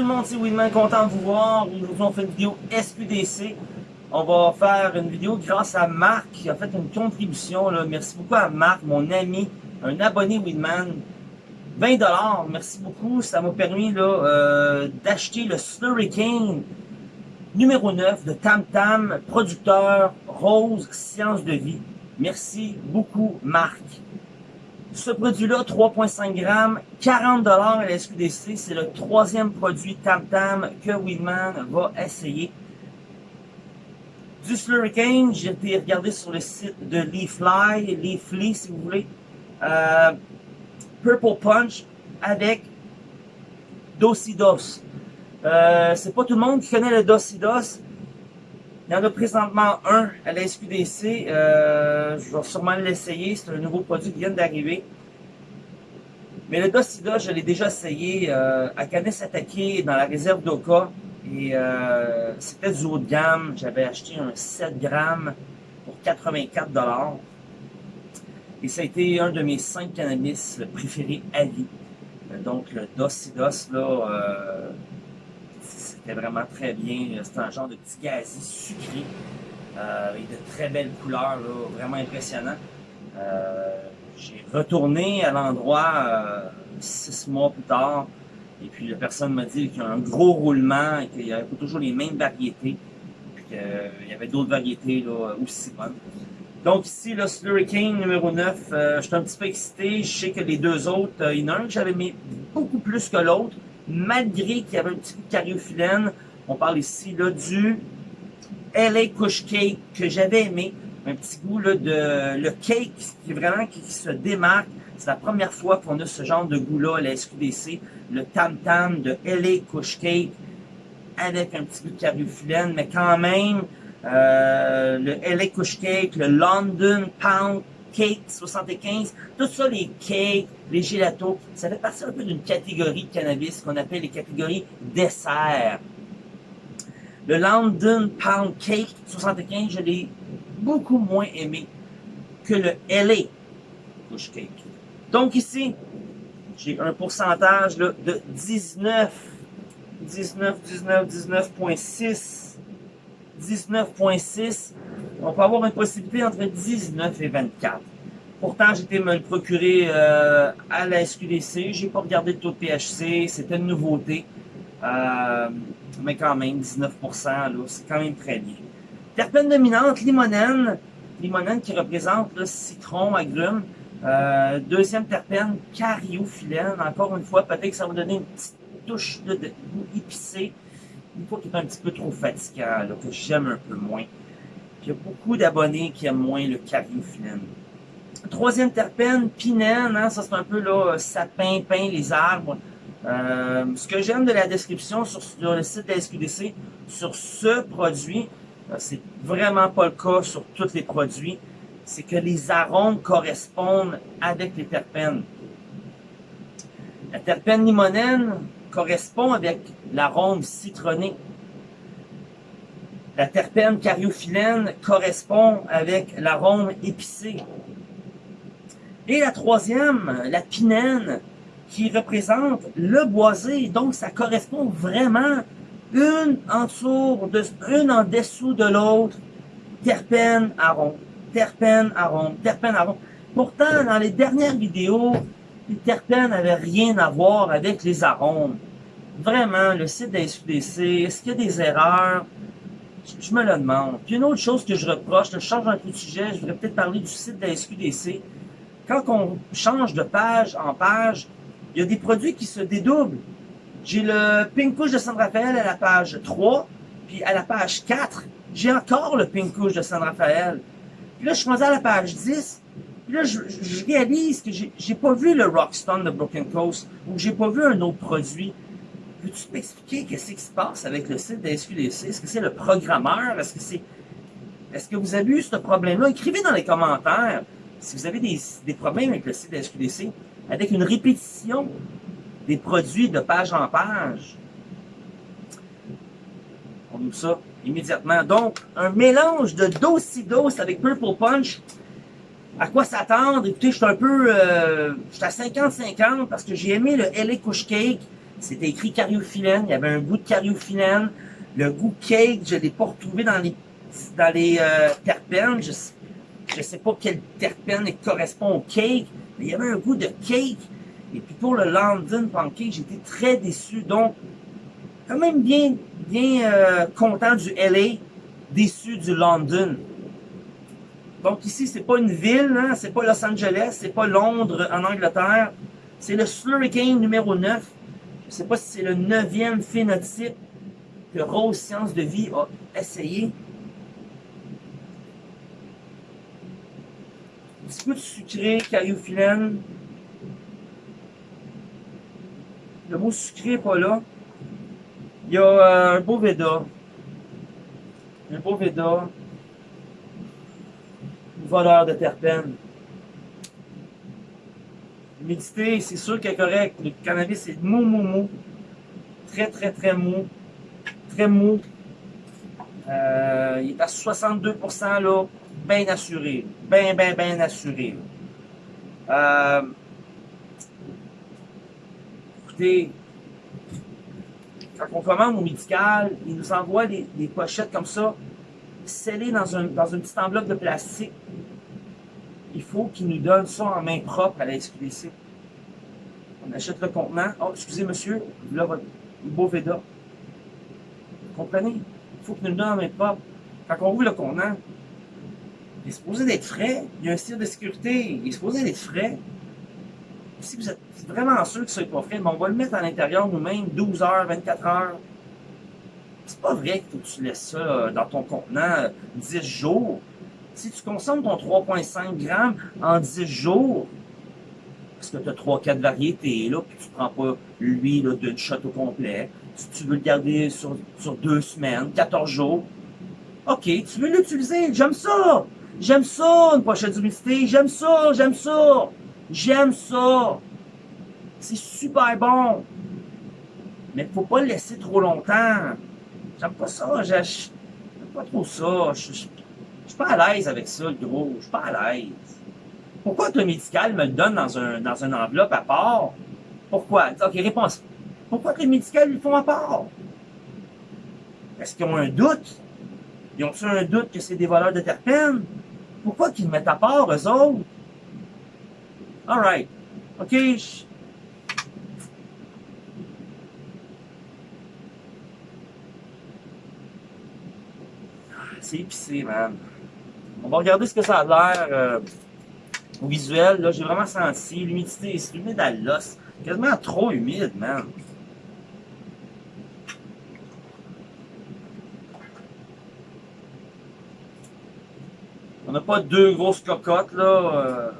tout le monde, c'est Winman, content de vous voir. Aujourd'hui, on fait une vidéo SQDC. On va faire une vidéo grâce à Marc qui a fait une contribution. Merci beaucoup à Marc, mon ami, un abonné Winman. 20$, merci beaucoup. Ça m'a permis euh, d'acheter le Slurricane numéro 9 de Tam Tam, producteur Rose Science de Vie. Merci beaucoup, Marc. Ce produit-là, 3,5 grammes, 40 à la SQDC. C'est le troisième produit Tam Tam que Weedman va essayer. Du Slurricane, j'ai été regarder sur le site de Leafly, Leafly si vous voulez. Euh, Purple Punch avec Dosidos. Euh, c'est pas tout le monde qui connaît le Dosidos. Il y en a présentement un à la SQDC. Euh, je vais sûrement l'essayer. C'est un nouveau produit qui vient d'arriver. Mais le Docida, je l'ai déjà essayé euh, à Canis Attaqué dans la réserve d'Oka. Et euh, c'était du haut de gamme. J'avais acheté un 7 grammes pour 84 Et ça a été un de mes 5 cannabis préférés à vie. Donc le Docidos, là, vraiment très bien. C'est un genre de petit gazi sucré. Euh, avec de très belles couleurs, vraiment impressionnant. Euh, j'ai retourné à l'endroit euh, six mois plus tard. Et puis la personne m'a dit qu'il y a un gros roulement et qu'il y avait toujours les mêmes variétés. Puis qu'il y avait d'autres variétés aussi bonnes. Donc ici, le Slurricane numéro 9, je suis un petit peu excité. Je sais que les deux autres, il y en a un que j'avais mis beaucoup plus que l'autre malgré qu'il y avait un petit coup de cariophyllène. On parle ici là, du LA Kush Cake que j'avais aimé. Un petit goût de le cake qui vraiment qui, se démarque. C'est la première fois qu'on a ce genre de goût-là à la SQDC. Le Tam Tam de LA Kush Cake avec un petit goût de cariophyllène, mais quand même, euh, le LA Kush Cake, le London Pound Cake 75, tout ça, les cakes, les gelatos, ça fait partie un peu d'une catégorie de cannabis qu'on appelle les catégories dessert. Le London Pound Cake 75, je l'ai beaucoup moins aimé que le LA Push Cake. Donc ici, j'ai un pourcentage de 19, 19, 19, 19.6, 19.6. On peut avoir une possibilité entre 19 et 24. Pourtant, été me le procurer euh, à la SQDC. J'ai pas regardé le taux de THC. C'était une nouveauté. Euh, mais quand même, 19%, c'est quand même très bien. Terpène dominante, limonène. Limonène qui représente le citron, agrumes. Euh, deuxième terpène, cariophyllène. Encore une fois, peut-être que ça va donner une petite touche de, goût épicé. Une fois qu'il est un petit peu trop fatigant, que j'aime un peu moins. Il y a beaucoup d'abonnés qui aiment moins le cariophyllène. Troisième terpène, pinène, hein, ça c'est un peu là, sapin, pin, les arbres. Euh, ce que j'aime de la description sur, le site de la SQDC, sur ce produit, euh, c'est vraiment pas le cas sur tous les produits, c'est que les arômes correspondent avec les terpènes. La terpène limonène correspond avec l'arôme citronné. La terpène cariophyllène correspond avec l'arôme épicé. Et la troisième, la pinène, qui représente le boisé. Donc, ça correspond vraiment une en dessous, de, l'autre. Terpène, arôme, terpène, arôme, terpène, arôme. Pourtant, dans les dernières vidéos, les terpènes n'avaient rien à voir avec les arômes. Vraiment, le site de la est-ce qu'il y a des erreurs? Je, me le demande. Puis une autre chose que je reproche, je change un peu de sujet, je voudrais peut-être parler du site de la SQDC quand on change de page en page, il y a des produits qui se dédoublent. J'ai le Pink Couche de San Rafael à la page 3, puis à la page 4, j'ai encore le Pink Couche de San Rafael. Puis là, je suis rendu à la page 10, puis là, je, réalise que j'ai pas vu le Rockstone de Broken Coast, ou j'ai pas vu un autre produit. Peux-tu m'expliquer qu'est-ce qui se passe avec le site de SQDC? Est-ce que c'est le programmeur? Est-ce que c'est... Est-ce que vous avez eu ce problème-là? Écrivez dans les commentaires si vous avez des, problèmes avec le site de SQDC, avec une répétition des produits de page en page, on ouvre ça immédiatement. Donc, un mélange de Dosidos avec Purple Punch. À quoi s'attendre? Écoutez, je suis un peu... Euh, je suis à 50-50 parce que j'ai aimé le LA Kush Cake. C'était écrit cariophyllène. Il y avait un goût de cariophyllène. Le goût cake, je l'ai pas retrouvé dans les, dans les euh, terpènes. Je, je sais pas quel terpène correspond au cake, mais il y avait un goût de cake. Et puis pour le London Pancake, j'étais très déçu. Donc, quand même bien, bien euh, content du LA, déçu du London. Donc ici, c'est pas une ville, hein, c'est pas Los Angeles, c'est pas Londres en Angleterre. C'est le Slurricane numéro 9. Je sais pas si c'est le neuvième phénotype que Rose Science de Vie a essayé. Un petit peu de sucré, cariophyllène. Le mot sucré n'est pas là. Il y a euh, un beau Veda. Un beau Veda. Une voleur de terpènes. L'humidité, c'est sûr qu'elle est correcte. Le cannabis, c'est mou, mou, mou. Très, très, très mou. Très mou. Euh, il est à 62%, là, bien assuré. Bien, bien, bien assuré. Euh, écoutez, quand on commande au médical, ils nous envoient des, pochettes comme ça, scellées dans, un, dans une petite enveloppe de plastique. Il faut qu'ils nous donnent ça en main propre à la SQDC. On achète le contenant. Oh, excusez monsieur, là, votre beau Veda. Vous comprenez? Il faut qu'ils nous le donnent en main propre. Quand on ouvre le contenant, il est supposé d'être frais. Il y a un style de sécurité. Il est supposé d'être frais si vous êtes vraiment sûr que ce n'est pas frais, on va le mettre à l'intérieur nous-mêmes 12 heures, 24 heures. C'est pas vrai que tu laisses ça euh, dans ton contenant 10 euh, jours. Si tu consommes ton 3,5 grammes en 10 jours, parce que tu as 3-4 variétés, là, puis tu prends pas l'huile d'une shot au complet, si tu veux le garder sur, sur deux semaines, 14 jours, ok, tu veux l'utiliser, j'aime ça! J'aime ça, une pochette d'humidité, j'aime ça, j'aime ça! J'aime ça. C'est super bon. Mais faut pas le laisser trop longtemps. J'aime pas ça. J'aime pas trop ça. Je suis pas à l'aise avec ça, le gros. Je suis pas à l'aise. Pourquoi le médical me le donne dans un, une enveloppe à part? Pourquoi? Ok, réponse. Pourquoi que les médicales le font à part? Est-ce qu'ils ont un doute? Ils ont-ils un doute que c'est des voleurs de terpènes? Pourquoi qu'ils le mettent à part, eux autres? Alright. OK. C'est épicé, man. On va regarder ce que ça a l'air euh, au visuel. Là, j'ai vraiment senti l'humidité. C'est humide à l'os. Quasiment trop humide, man. On n'a pas deux grosses cocottes, là. Euh,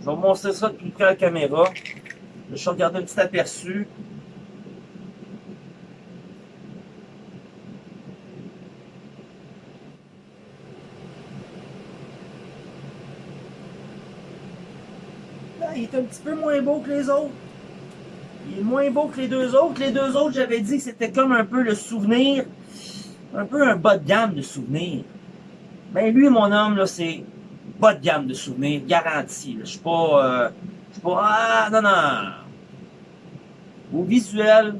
je vais vous montrer ça de plus près à la caméra. Je vais regarder un petit aperçu. Est un petit peu moins beau que les autres. Il est moins beau que les deux autres. Les deux autres, j'avais dit que c'était comme un peu le souvenir, un peu un bas de gamme de souvenir. Ben lui, mon homme, là, c'est pas de gamme de souvenirs, garanti. Je suis pas, euh, je suis pas, ah, non, non. Au visuel,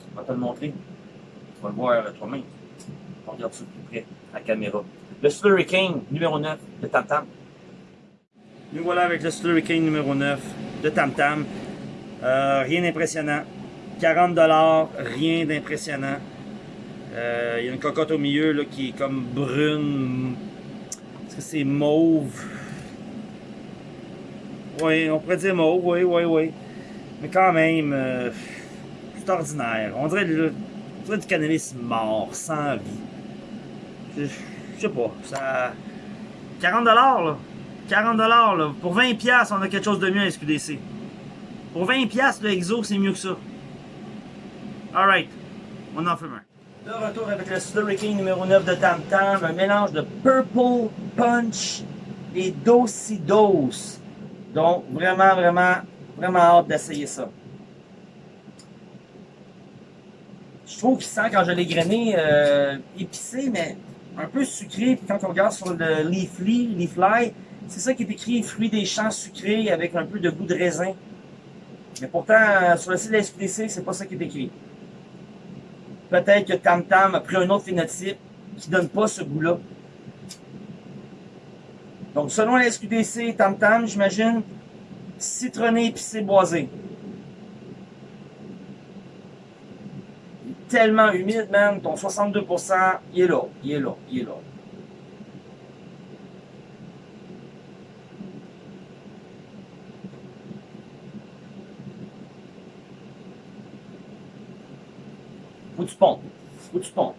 je vais te le montrer. Tu vas le voir toi-même. On regarde ça plus près, à la caméra. Le Slurricane numéro 9 de Tam Tam. Nous voilà avec le Slurricane numéro 9 de Tam Tam. Euh, rien d'impressionnant. 40$, rien d'impressionnant. Euh, il y a une cocotte au milieu là, qui est comme brune. Est-ce que c'est mauve? Oui, on pourrait dire mauve, oui, oui, oui. Mais quand même, euh, c'est ordinaire. On dirait, on dirait, du cannabis mort, sans vie. Je, je sais pas, ça... 40$ là. 40$ là. Pour 20$, on a quelque chose de mieux à SQDC. Pour 20$, le Exo, c'est mieux que ça. Alright, on en fait un. De retour avec le Slurricane numéro 9 de Tam Tam, un mélange de Purple Punch et Dosidos. Donc, vraiment, vraiment, vraiment hâte d'essayer ça. Je trouve qu'il sent, quand je l'ai grainé, euh, épicé, mais un peu sucré. Puis quand on regarde sur le Leafly, Leafly, c'est ça qui est écrit, fruits des champs sucrés avec un peu de goût de raisin. Mais pourtant, sur le site de la SQDC, c'est pas ça qui est écrit. Peut-être que Tam Tam a pris un autre phénotype qui donne pas ce goût-là. Donc, selon la SQDC, Tam Tam, j'imagine, citronné épicé boisé. Tellement humide, man, ton 62%, il est là, il est là, il est là. Pompes. Faut que tu pompes.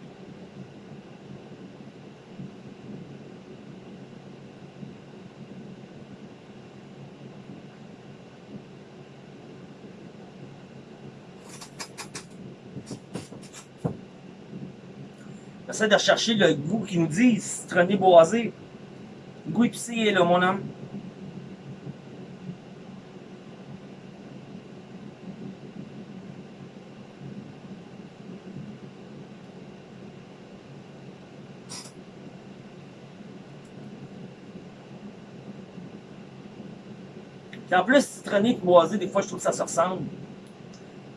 J'essaie de rechercher le goût qui nous dit citronné boisé. Goût épicé là, mon homme. En plus, citronné boisé, des fois, je trouve que ça se ressemble.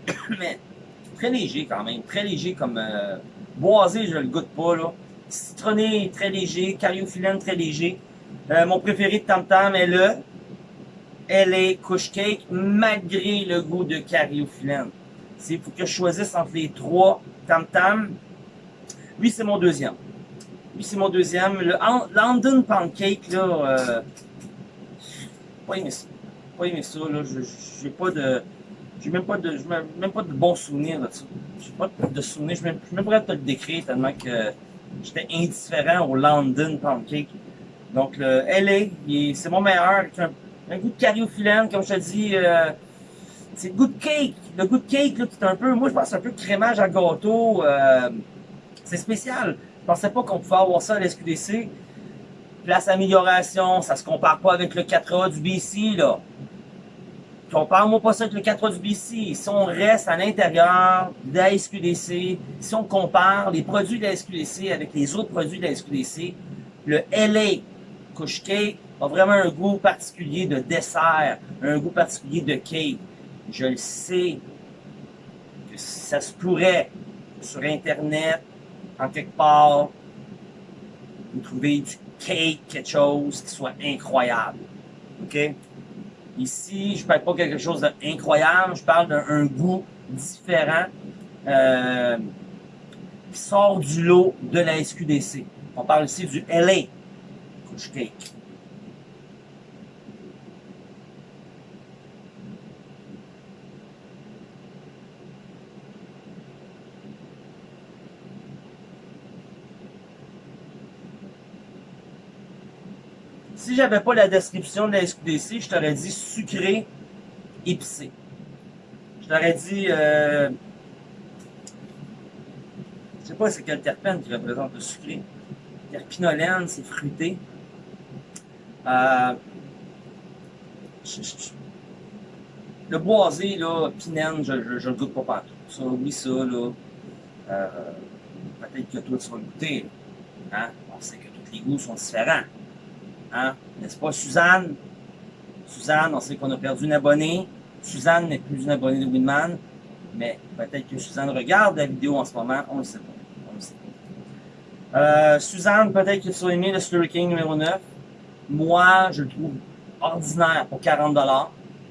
Mais très léger quand même. Très léger comme... Euh, boisé, je le goûte pas, là. Citronné, très léger. Cariophyllène, très léger. Euh, mon préféré de Tam Tam est le LA Kush Cake, malgré le goût de cariophyllène. Il faut que je choisisse entre les trois Tam Tam. Lui, c'est mon deuxième. Lui, c'est mon deuxième. Le London Pancake, là, euh, pas aimé ça, là. J'ai pas de. J'ai même pas de. même pas de bons souvenirs de ça. J'ai pas de souvenirs. Je ne même pas te le décrire tellement que j'étais indifférent au London Pancake. Donc le LA, c'est mon meilleur. Un, goût de cariophyllène, comme je te dis. Euh, c'est le goût de cake. Le goût de cake, là, c'est un peu. Moi, je pense un peu crémage à gâteau. Euh, c'est spécial. Je pensais pas qu'on pouvait avoir ça à l'SQDC. Place amélioration, ça se compare pas avec le 4A du BC, là. Compare-moi pas ça avec le 4 du BC. Si on reste à l'intérieur de la SQDC, si on compare les produits de la SQDC avec les autres produits de la SQDC, le LA Cake a vraiment un goût particulier de dessert, un goût particulier de cake. Je le sais que ça se pourrait sur Internet, en quelque part, vous trouvez du cake, quelque chose qui soit incroyable. OK? Ici, je ne parle pas quelque chose d'incroyable, je parle d'un goût différent euh, qui sort du lot de la SQDC. On parle ici du LA Couch Cake. Si j'avais pas la description de la SQDC, je t'aurais dit sucré, épicé. Je t'aurais dit... Euh, je sais pas c'est quel terpène qui représente le sucré. Terpinolène, c'est fruité. Euh, le boisé, là, pinène, je ne le goûte pas partout. Ça, oublie ça, là. Euh, Peut-être que toi, tu vas le goûter. Hein? On sait que tous les goûts sont différents. Hein? N'est-ce pas, Suzanne? Suzanne, on sait qu'on a perdu une abonnée. Suzanne n'est plus une abonnée de Winman. Mais peut-être que Suzanne regarde la vidéo en ce moment. On ne sait pas. On le sait pas. Euh, Suzanne, peut-être que tu as aimé le Slurry King numéro 9. Moi, je le trouve ordinaire pour 40$.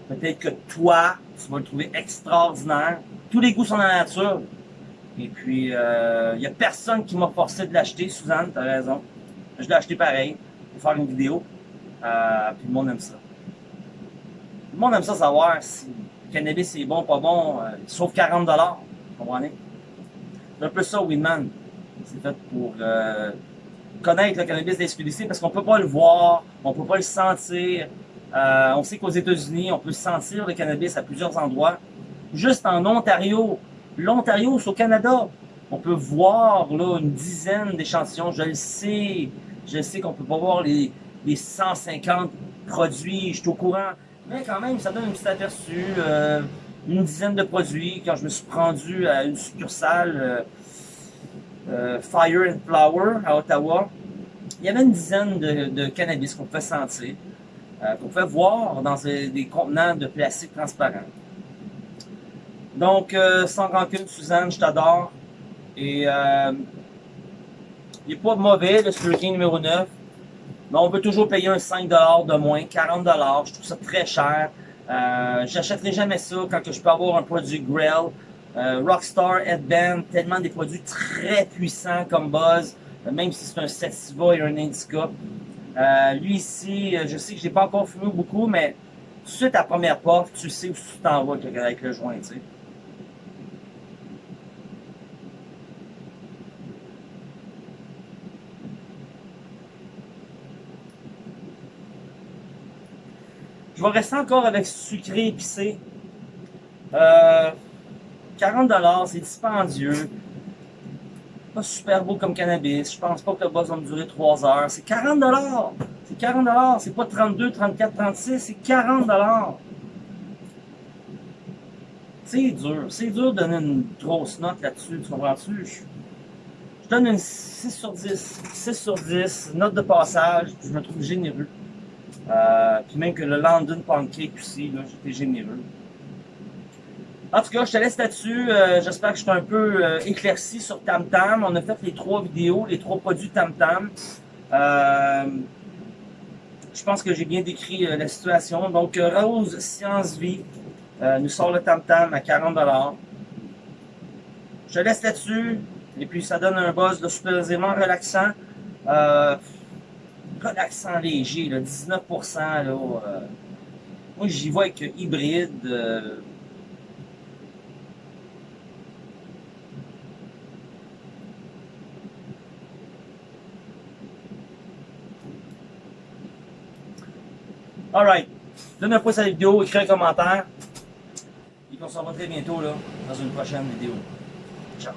Peut-être que toi, tu vas le trouver extraordinaire. Tous les goûts sont dans la nature. Et puis, il euh, n'y a personne qui m'a forcé de l'acheter, Suzanne, tu as raison. Je l'ai acheté pareil faire une vidéo. Euh, puis le monde aime ça. Le monde aime ça savoir si le cannabis est bon, pas bon, euh, sauf 40$. Vous comprenez? C'est un peu ça, Winman. C'est fait pour euh, connaître le cannabis des SQDC parce qu'on peut pas le voir, on peut pas le sentir. On sait qu'aux États-Unis, on peut sentir le cannabis à plusieurs endroits. Juste en Ontario, l'Ontario, c'est au Canada. On peut voir là une dizaine d'échantillons, je le sais. Je sais qu'on peut pas voir les, 150 produits, je suis au courant. Mais quand même, ça donne un petit aperçu. Euh, une dizaine de produits. Quand je me suis rendu à une succursale euh, euh, Fire and Flower à Ottawa, il y avait une dizaine de, cannabis qu'on pouvait sentir, qu'on pouvait voir dans des contenants de plastique transparent. Donc, sans rancune, Suzanne, je t'adore. Et il n'est pas mauvais, le Slurking numéro 9. Mais on peut toujours payer un 5$ de moins, 40$. Je trouve ça très cher. Euh, J'achèterai jamais ça quand je peux avoir un produit Grail. Euh, Rockstar, Headband, tellement des produits très puissants comme Buzz, même si c'est un Sativa et un Indica. Euh, lui ici, euh, je sais que j'ai pas encore fumé beaucoup, mais suite à première porte, tu sais où tu t'en vas avec le joint, tu sais. Je vais rester encore avec sucré épicé. Euh, 40$, c'est dispendieux. Pas super beau comme cannabis. Je pense pas que le boss va me durer 3 heures. C'est 40$! C'est 40$! C'est pas 32, 34, 36, c'est 40$! C'est dur. C'est dur de donner une grosse note là-dessus, tu comprends-tu? Je, je donne une 6 sur 10. 6 sur 10, note de passage, je me trouve généreux. Euh, puis même que le London Pancake aussi, là, j'étais généreux. En tout cas, je te laisse là-dessus. Euh, J'espère que je suis un peu euh, éclairci sur Tam Tam. On a fait les trois vidéos, les trois produits Tam Tam. Euh, je pense que j'ai bien décrit euh, la situation. Donc, euh, Rose Science Vie nous sort le Tam Tam à 40$. Je te laisse là-dessus. Et puis, ça donne un buzz de supposément relaxant. Relaxant léger, là, 19%. Là, moi, j'y vois avec hybride. Alright. Donne un pouce à la vidéo, écris un commentaire. Et on se revoit très bientôt là, dans une prochaine vidéo. Ciao.